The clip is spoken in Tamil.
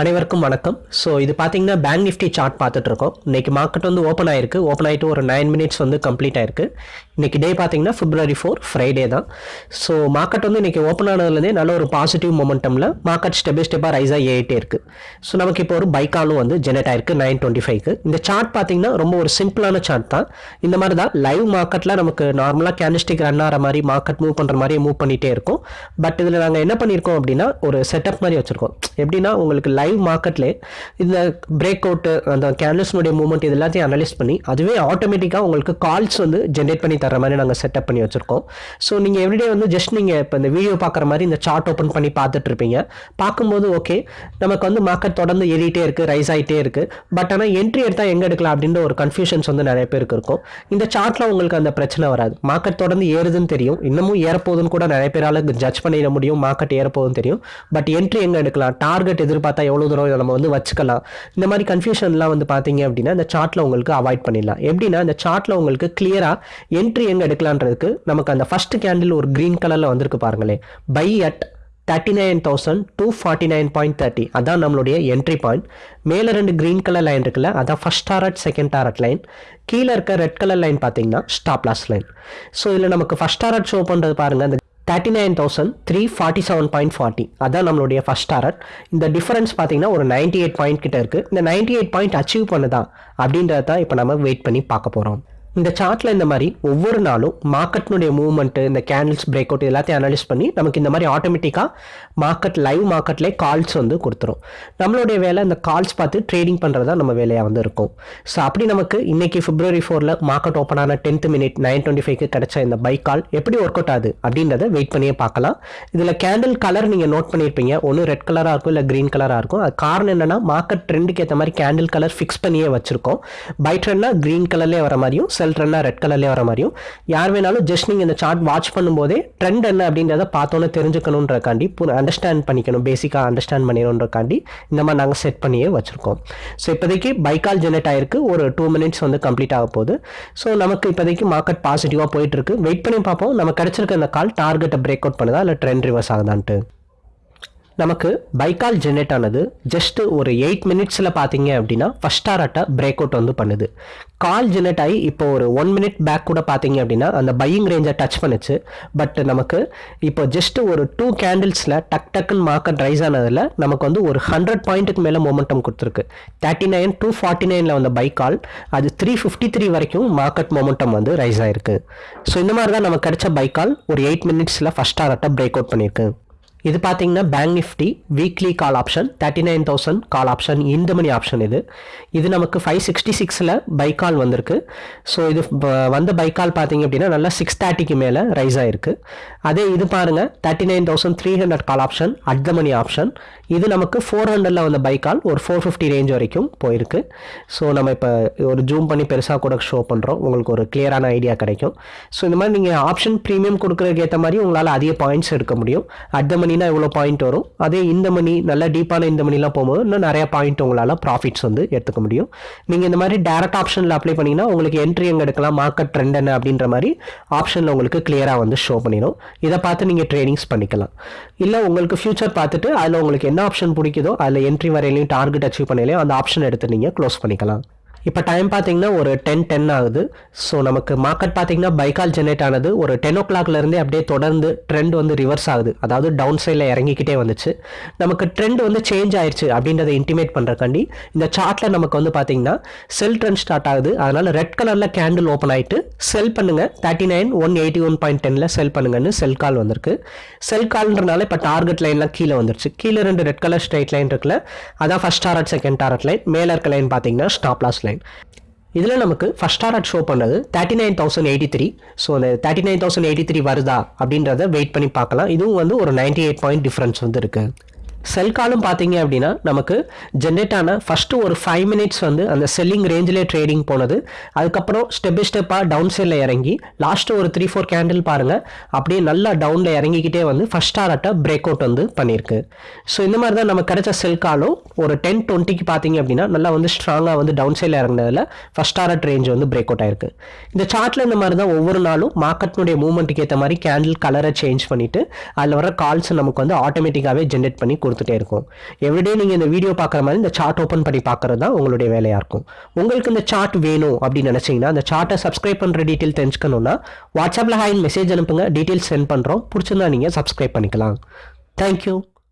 அனைவருக்கும் வணக்கம். ஸோ இது பார்த்தீங்கன்னா பேங்க் நிஃப்டி சார்ட் பார்த்துட்டு இருக்கோம் இன்னைக்கு மார்க்கெட் வந்து ஓப்பன் ஆயிருக்கு. ஓப்பன் ஆயிட்டு ஒரு நைன் மினிட்ஸ் வந்து கம்ப்ளீட் ஆயிருக்கு. இன்னைக்கு டே பார்த்தீங்கன்னா பிப்ரவரி ஃபோர் ஃப்ரைடே தான். ஸோ மார்க்கெட் வந்து இன்னைக்கு ஓப்பன் ஆனதுலேருந்தே நல்ல ஒரு பாசிட்டிவ் மொமெண்டமில் மார்க்கெட் ஸ்டெப் பை ஸ்டெப்பாக ரைஸ் ஆகி ஏறிட்டே இருக்கு. ஸோ நமக்கு இப்போ ஒரு பைக்காலும் வந்து ஜெனரேட் ஆயிருக்கு நைன் டுவெண்ட்டி ஃபைவ்க்கு இந்த சார்ட் பார்த்தீங்கன்னா ரொம்ப ஒரு சிம்பிளான சார்ட் தான். இந்த மாதிரி தான் லைவ் மார்க்கெட்டில் நமக்கு நார்மலாக கேண்டிஸ்டிக் ரன் ஆகிற மாதிரி மார்க்கெட் மூவ் பண்ணுற மாதிரி மூவ் பண்ணிகிட்டே இருக்கும். பட் இதில் நாங்கள் என்ன பண்ணியிருக்கோம் அப்படின்னா ஒரு செட்டப் மாதிரி வச்சுருக்கோம். எப்படின்னா உங்களுக்கு லைவ் மார்க்கெட்லேயே இந்த பிரேக் அவுட்டு அந்த கேண்டில்ஸ்னுடைய மூவ்மெண்ட் இது எல்லாத்தையும் அனலைஸ் பண்ணி அதுவே ஆட்டோமேட்டிக்காக உங்களுக்கு கால்ஸ் வந்து ஜென்ரேட் பண்ணி தர மாதிரி நாங்கள் செட்டப் பண்ணி வச்சுருக்கோம். ஸோ நீங்கள் எவ்ரிடே வந்து ஜஸ்ட் நீங்கள் இப்போ இந்த வீடியோ பார்க்குற மாதிரி இந்த சார்ட் ஓப்பன் பண்ணி பார்த்துட்டு இருப்பீங்க பார்க்கும்போது ஓகே நமக்கு வந்து மார்க்கெட் தொடர்ந்து ஏறிட்டே இருக்குது ரைஸ் ஆகிட்டே இருக்குது பட் ஆனால் என்ட்ரி எடுத்தால் எங்கே எடுக்கலாம் அப்படின்ற ஒரு கன்ஃபியூஷன்ஸ் வந்து நிறைய பேருக்கு இருக்கும். இந்த சார்ட்டில் உங்களுக்கு அந்த பிரச்சனை வராது. மார்க்கெட் தொடர்ந்து ஏறுதுன்னு தெரியும். இன்னமும் ஏறப்போகுதுன்னு கூட நிறைய பேரால் ஜட்ஜ் பண்ணிட முடியும். மார்க்கெட் ஏறப்போகுதுன்னு தெரியும். பட் என்ட்ரி எங்கே எடுக்கலாம்? டார்கெட் எதிர்பார்த்தா எவ்வளோ தூரம் இதை நம்ம வந்து வச்சுக்கலாம். இந்த மாதிரி கன்ஃபியூஷன்லாம் வந்து பார்த்தீங்க அப்படின்னா இந்த சார்ட்டில் உங்களுக்கு அவாய்ட் பண்ணிடலாம். எப்படின்னா இந்த சார்ட்டில் உங்களுக்கு கிளியராக என்ட்ரி எங்கே எடுக்கலான்றதுக்கு நமக்கு அந்த ஃபர்ஸ்ட் கேண்டில் ஒரு க்ரீன் கலரில் வந்திருக்கு பாருங்களேன். Buy at thirty nine thousand two forty nine point thirty அதான் நம்மளுடைய என்ட்ரி பாயிண்ட் மேலே ரெண்டு க்ரீன் கலர் லைன் இருக்குல்ல அதான் first target second target line கீழே இருக்க ரெட் கலர் லைன் பார்த்தீங்கன்னா ஸ்டாப் லாஸ் லைன் ஸோ இதில் நமக்கு ஃபஸ்ட் டாரட் ஷோ பண்ணுறது பாருங்கள் அந்த thirty nine thousand three forty seven point forty அதான் நம்மளுடைய ஃபர்ஸ்ட் டாரட் இந்த டிஃபரன்ஸ் பார்த்தீங்கன்னா ஒரு நைன்ட்டி எயிட் பாயிண்ட் கிட்ட இருக்குது இந்த நைன்ட்டி எயிட் பாயிண்ட் அச்சீவ் பண்ணுதா அப்படின்றத தான் இப்போ நம்ம வெயிட் பண்ணி பார்க்க போகிறோம் இந்த சார்ட்டில் இந்த மாதிரி ஒவ்வொரு நாளும் மார்க்கெட்னுடைய மூவ்மெண்ட்டு இந்த கேண்டில்ஸ் பிரேக் அவுட் எல்லாத்தையும் அனலைஸ் பண்ணி நமக்கு இந்த மாதிரி ஆட்டோமேட்டிக்காக மார்க்கெட் லைவ் மார்க்கெட்லேயே கால்ஸ் வந்து கொடுத்துரும். நம்மளுடைய வேலை இந்த கால்ஸ் பார்த்து ட்ரேடிங் பண்ணுறதா நம்ம வேலையாக வந்து இருக்கும். ஸோ அப்படி நமக்கு இன்னைக்கு பிப்ரவரி ஃபோரில் மார்க்கெட் ஓப்பன் ஆன டென்த் மினிட் நைன் டுவெண்ட்டி ஃபைவ்க்கு கிடைச்ச இந்த பைக் கால் எப்படி ஒர்க் அவுட் ஆகுது அப்படின்றத வெயிட் பண்ணியே பார்க்கலாம். இதில் கேண்டில் கலர் நீங்கள் நோட் பண்ணியிருப்பீங்க. ஒன்று ரெட் கலராக இருக்கும் இல்லை க்ரீன் கலராக இருக்கும். அது காரணம் என்னன்னா மார்க்கெட் ட்ரெண்டுக்கு ஏற்ற மாதிரி கேண்டில் கலர் ஃபிக்ஸ் பண்ணியே வச்சிருக்கோம். பை ட்ரெண்ட்னா க்ரீன் கலர்லேயே வர மாதிரியும் செல் ரெட் கலர்லேயே வர மாதிரியும் யார் வேணாலும் ஜஸ்ட் நீங்கள் இந்த சார்ட் வாட்ச் பண்ணும்போதே ட்ரெண்ட் என்ன அப்படின்றத பார்த்தோன்னே தெரிஞ்சுக்கணுன்றக்காண்டி அண்டர்ஸ்டாண்ட் பண்ணிக்கணும் பேசிக்காக அண்டர்ஸ்டாண்ட் பண்ணிடணுன்றக்காண்டி இந்த மாதிரி நாங்கள் செட் பண்ணியே வச்சுருக்கோம். ஸோ இப்போதைக்கு பைக்கால் ஜெனரேட் ஆயிருக்கு ஒரு டூ மினிட்ஸ் வந்து கம்ப்ளீட் ஆக போகுது. ஸோ நமக்கு இப்போதைக்கு மார்க்கெட் பாசிட்டிவாக போயிட்டு இருக்கு. வெயிட் பண்ணி பார்ப்போம். நம்ம கிடைச்சிருக்க அந்த கால் டார்கெட்டை பிரேக் அவுட் பண்ணுதா இல்லை ட்ரெண்ட் ரிவர்ஸ் ஆகுதான்ட்டு? நமக்கு பைக்கால் ஜென்ரேட் ஆனது ஜஸ்ட் ஒரு எயிட் மினிட்ஸில் பார்த்தீங்க அப்படின்னா ஃபஸ்ட் டாரட்டை பிரேக் அவுட் வந்து பண்ணுது. கால் ஜென்ரேட் ஆகி இப்போ ஒரு ஒன் மினிட் பேக் கூட பார்த்தீங்க அப்படின்னா அந்த பையிங் ரேஞ்சை டச் பண்ணுச்சு. பட் நமக்கு இப்போ ஜஸ்ட் ஒரு டூ கேண்டில்ஸில் டக் டக்குன்னு மார்க்கெட் ரைஸ் ஆனதில் நமக்கு வந்து ஒரு ஹண்ட்ரட் பாயிண்ட்டுக்கு மேலே மொமெண்டம் கொடுத்துருக்கு. தேர்ட்டி நைன் டூ ஃபார்ட்டி நைனில் வந்த பைக்கால் அது த்ரீ ஃபிஃப்டி த்ரீ வரைக்கும் மார்க்கெட் மொமெண்டம் வந்து ரைஸ் ஆயிருக்கு. ஸோ இந்த மாதிரி தான் நமக்கு கிடைச்ச பைக்கால் ஒரு எயிட் மினிட்ஸில் ஃபஸ்ட் டாரட்டை பிரேக் அவுட் பண்ணியிருக்கு இது பார்த்தீங்கன்னா bank Nifty weekly call option thirty nine thousand call option இந்த மணி ஆப்ஷன் இது. இது நமக்கு ஃபைவ் சிக்ஸ்டி சிக்ஸில் பைக்கால் வந்திருக்கு. ஸோ இது வந்த பைக்கால் பார்த்தீங்க அப்படின்னா நல்லா சிக்ஸ் தேர்ட்டிக்கு மேலே ரைஸ் ஆகிருக்கு அதே இது பாருங்கள் thirty nine thousand three hundred call option at the money option இது நமக்கு ஃபோர் ஹண்ட்ரடில் வந்த பைக்கால் ஒரு ஃபோர் ஃபிஃப்டி ரேஞ்ச் வரைக்கும் போயிருக்கு. ஸோ நம்ம இப்போ ஒரு ஜூம் பண்ணி பெருசாக கூட ஷோ பண்ணுறோம் உங்களுக்கு ஒரு கிளியரான ஐடியா கிடைக்கும். ஸோ இந்த மாதிரி நீங்கள் ஆப்ஷன் ப்ரீமியம் கொடுக்குறதுக்கு ஏற்ற மாதிரி உங்களால் அதிக பாயிண்ட்ஸ் எடுக்க முடியும். அட் த மணினா இவ்வளோ பாயிண்ட் வரும்? அதே இந்த மணி நல்ல டீப்பான இந்த மணிலாம் போகும்போது இன்னும் நிறையா பாயிண்ட் உங்களால் ப்ராஃபிட்ஸ் வந்து எடுத்துக்க முடியும். நீங்கள் இந்த மாதிரி டேரக்ட் ஆப்ஷனில் அப்ளை பண்ணிங்கன்னா உங்களுக்கு என்ட்ரி எங்கே எடுக்கலாம் மார்க்கெட் ட்ரெண்ட் என்ன அப்படின்ற மாதிரி ஆப்ஷனில் உங்களுக்கு கிளியராக வந்து ஷோ பண்ணிடும். இதை பார்த்து நீங்கள் ட்ரேடிங்ஸ் பண்ணிக்கலாம். இல்லை உங்களுக்கு ஃபியூச்சர் பார்த்துட்டு அதில் உங்களுக்கு என்ன ஆப்ஷன் பிடிக்குதோ அதில் என்ட்ரி வரையிலையும் டார்கெட் அச்சீவ் பண்ணலையும் அந்த ஆப்ஷன் எடுத்து நீங்கள் க்ளோஸ் பண்ணிக்கலாம். இப்போ டைம் பார்த்தீங்கன்னா ஒரு டென் டென் ஆகுது. ஸோ நமக்கு மார்க்கெட் பார்த்தீங்கன்னா பைக்கால் ஜெனரேட் ஆனது ஒரு டென் ஓ கிளாக்லேருந்தே அப்படியே தொடர்ந்து ட்ரெண்ட் வந்து ரிவர்ஸ் ஆகுது. அதாவது டவுன் சைடில் இறங்கிக்கிட்டே வந்துச்சு. நமக்கு ட்ரெண்ட் வந்து சேஞ்ச் ஆயிடுச்சு அப்படின்றத இன்டிமேட் பண்ணுறக்காண்டி இந்த சார்ட்டில் நமக்கு வந்து பார்த்தீங்கன்னா செல் ட்ரெண்ட் ஸ்டார்ட் ஆகுது. அதனால் ரெட் கலரில் கேண்டில் ஓப்பன் ஆகிட்டு செல் பண்ணுங்க. Thirty nine one eighty one point டெனில் செல் பண்ணுங்கன்னு செல் கால் வந்திருக்கு. செல் கால்ன்றனால இப்போ டார்கெட் லைன்லாம் கீழே வந்துருச்சு. கீழே ரெண்டு ரெட் கலர் ஸ்ட்ரைட் லைன் இருக்குல்ல அதான் first target second target line மேலே இருக்க லைன் பார்த்தீங்கன்னா ஸ்டாப் லாஸ் லைன் இதில் நமக்கு ஃபஸ்ட் ஸ்டார்ட் ஷோ பண்ணது thirty nine thousand eighty three so அந்த thirty nine thousand eighty three வருதா அப்படின்றத வெயிட் பண்ணி பார்க்கலாம். இதுவும் வந்து ஒரு நைன்டி எயிட் பாயிண்ட் டிஃப்ரென்ஸ் வந்து இருக்குது செல் காலும் பார்த்தீங்க அப்படின்னா நமக்கு ஜென்ரேட் ஆன ஃபஸ்ட்டு ஒரு ஃபைவ் மினிட்ஸ் வந்து அந்த செல்லிங் ரேஞ்சிலே ட்ரேடிங் போனது. அதுக்கப்புறம் ஸ்டெப் பை ஸ்டெப்பாக டவுன் சைடில் இறங்கி லாஸ்ட்டு ஒரு த்ரீ ஃபோர் கேண்டில் பாருங்கள் அப்படியே நல்லா டவுனில் இறங்கிக்கிட்டே வந்து ஃபஸ்ட் டாரட்டை பிரேக் அவுட் வந்து பண்ணியிருக்கு. ஸோ இந்த மாதிரி தான் நமக்கு கிடைச்ச செல் காலும் ஒரு டென் டுவெண்ட்டிக்கு பார்த்தீங்க அப்படின்னா நல்லா வந்து ஸ்ட்ராங்காக வந்து டவுன் சைடில் இறங்கினதில் ஃபஸ்ட் டாரட் ரேஞ்ச் வந்து பிரேக் அவுட் ஆயிருக்கு. இந்த சார்ட்டில் இந்த மாதிரி தான் ஒவ்வொரு நாளும் மார்க்கெட்னுடைய மூவ்மெண்ட்டுக்கு ஏற்ற மாதிரி கேண்டில் கலரை சேஞ்ச் பண்ணிவிட்டு அதில் வர கால்ஸ் நமக்கு வந்து ஆட்டோமேட்டிக்காகவே ஜென்ரேட் பண்ணி கொடுத்து கொடுத்துட்டே இருக்கும். எவ்ரிடே நீங்கள் இந்த வீடியோ பார்க்குற மாதிரி இந்த சார்ட் ஓப்பன் பண்ணி பார்க்குறது தான் உங்களுடைய வேலையாக இருக்கும். உங்களுக்கு இந்த சார்ட் வேணும் அப்படின்னு நினச்சிங்கன்னா அந்த சார்ட்டை சப்ஸ்கிரைப் பண்ணுற டீட்டெயில் தெரிஞ்சுக்கணுன்னா வாட்ஸ்அப்பில் ஹாயின் மெசேஜ் அனுப்புங்க. டீட்டெயில்ஸ் சென்ட் பண்ணுறோம் பிடிச்சிருந்தா நீங்கள் சப்ஸ்கிரைப் பண்ணிக்கலாம். தேங்க்யூ